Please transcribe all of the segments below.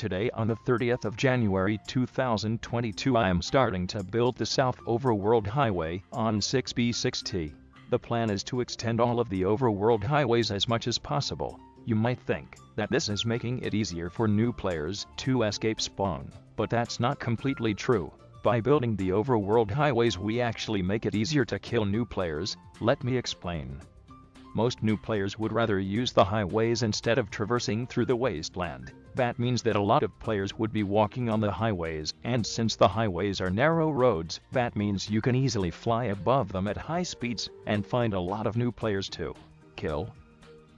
Today on the 30th of January 2022 I am starting to build the South Overworld Highway on 6B6T. The plan is to extend all of the Overworld highways as much as possible. You might think that this is making it easier for new players to escape spawn, but that's not completely true. By building the Overworld highways we actually make it easier to kill new players, let me explain. Most new players would rather use the highways instead of traversing through the wasteland. That means that a lot of players would be walking on the highways, and since the highways are narrow roads, that means you can easily fly above them at high speeds and find a lot of new players to kill.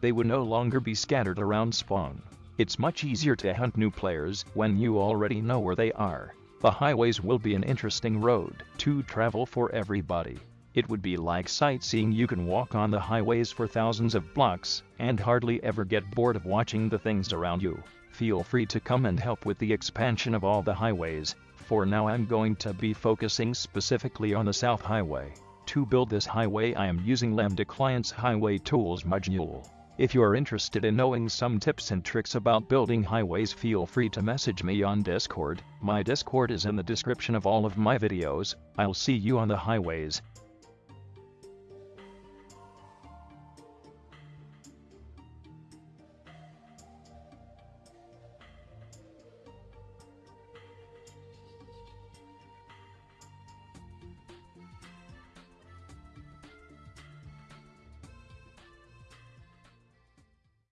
They would no longer be scattered around spawn. It's much easier to hunt new players when you already know where they are. The highways will be an interesting road to travel for everybody. It would be like sightseeing you can walk on the highways for thousands of blocks and hardly ever get bored of watching the things around you. Feel free to come and help with the expansion of all the highways. For now I'm going to be focusing specifically on the South Highway. To build this highway I am using Lambda Client's Highway Tools module. If you are interested in knowing some tips and tricks about building highways feel free to message me on Discord. My Discord is in the description of all of my videos. I'll see you on the highways.